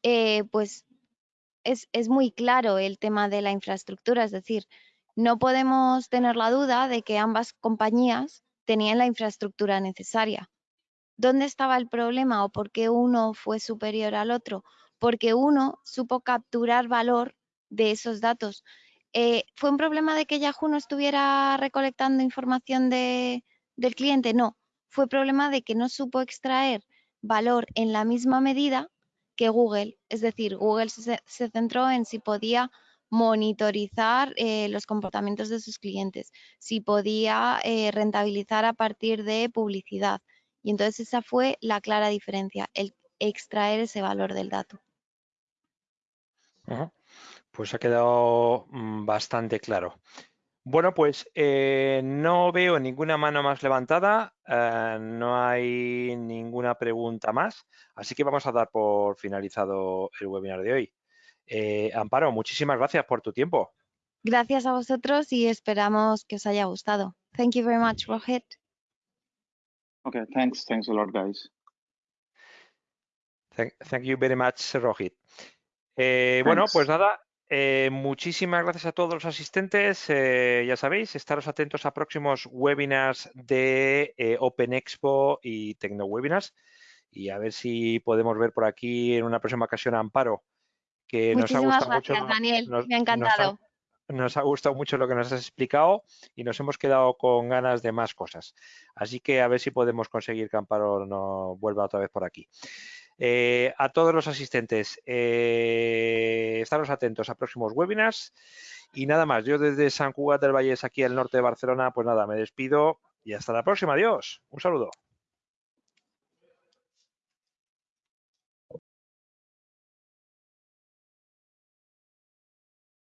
eh, pues es, es, muy claro el tema de la infraestructura, es decir, no podemos tener la duda de que ambas compañías tenían la infraestructura necesaria. ¿Dónde estaba el problema o por qué uno fue superior al otro? Porque uno supo capturar valor de esos datos. Eh, ¿Fue un problema de que Yahoo no estuviera recolectando información de, del cliente? No, fue problema de que no supo extraer valor en la misma medida que Google. Es decir, Google se, se centró en si podía monitorizar eh, los comportamientos de sus clientes, si podía eh, rentabilizar a partir de publicidad. Y entonces esa fue la clara diferencia, el extraer ese valor del dato. Pues ha quedado mm, bastante claro. Bueno, pues eh, no veo ninguna mano más levantada, no hay ninguna pregunta más, así que vamos a dar por finalizado el webinar de hoy. Eh, Amparo, muchísimas gracias por tu tiempo. Gracias a vosotros y esperamos que os haya gustado. Thank you very much, Rohit. Okay, thanks. Thanks a lot, guys. Thank, thank you very much, Rohit. Eh, bueno, pues nada, eh, muchísimas gracias a todos los asistentes. Eh, ya sabéis, estaros atentos a próximos webinars de eh, Open Expo y TecnoWebinars y a ver si podemos ver por aquí en una próxima ocasión a Amparo, que nos ha Muchísimas gustado gracias, mucho. Daniel. nos- Me ha nos ha- encantado. nos ha gustado mucho lo que nos has explicado y nos hemos quedado con ganas de más cosas. Así que a ver si podemos conseguir que Amparo no vuelva otra vez por aquí. Eh, a todos los asistentes, eh, estaros atentos a próximos webinars y nada más. Yo desde San Cugat del Vallés, aquí al norte de Barcelona, pues nada, me despido y hasta la próxima. Adiós. Un saludo.